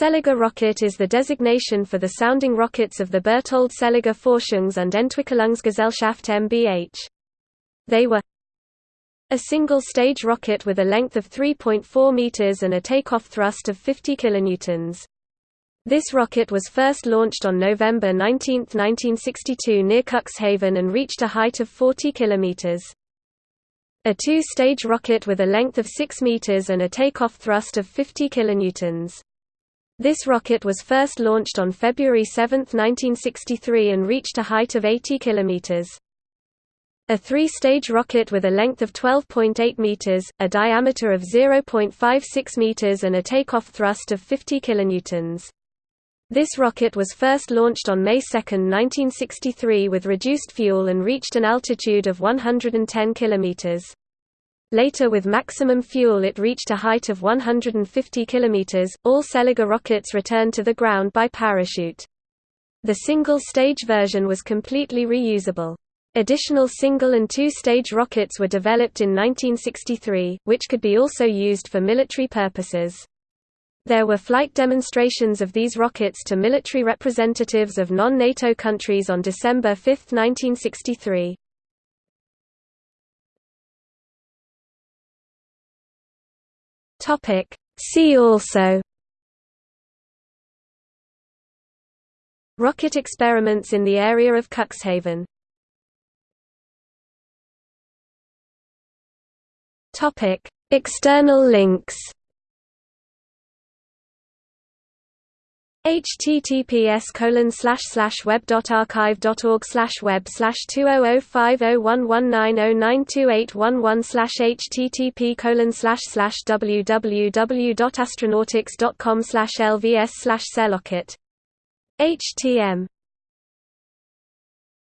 Seliger rocket is the designation for the sounding rockets of the Berthold Seliger Forschungs- und Entwicklungsgesellschaft mbH. They were a single-stage rocket with a length of 3.4 meters and a takeoff thrust of 50 kilonewtons. This rocket was first launched on November 19, 1962 near Cuxhaven and reached a height of 40 kilometers. A two-stage rocket with a length of 6 meters and a takeoff thrust of 50 kilonewtons. This rocket was first launched on February 7, 1963 and reached a height of 80 km. A three-stage rocket with a length of 12.8 meters, a diameter of 0.56 meters and a takeoff thrust of 50 kilonewtons. This rocket was first launched on May 2, 1963 with reduced fuel and reached an altitude of 110 kilometers. Later with maximum fuel it reached a height of 150 km. All Seliger rockets returned to the ground by parachute. The single-stage version was completely reusable. Additional single and two-stage rockets were developed in 1963, which could be also used for military purposes. There were flight demonstrations of these rockets to military representatives of non-NATO countries on December 5, 1963. Topic See also Rocket experiments in the area of Cuxhaven. Topic External links https colon slash slash web dot archive dot org slash web slash two oh oh five oh one one nine oh nine two eight one one slash http colon slash slash www dot astronautix dot com slash lvs slash htm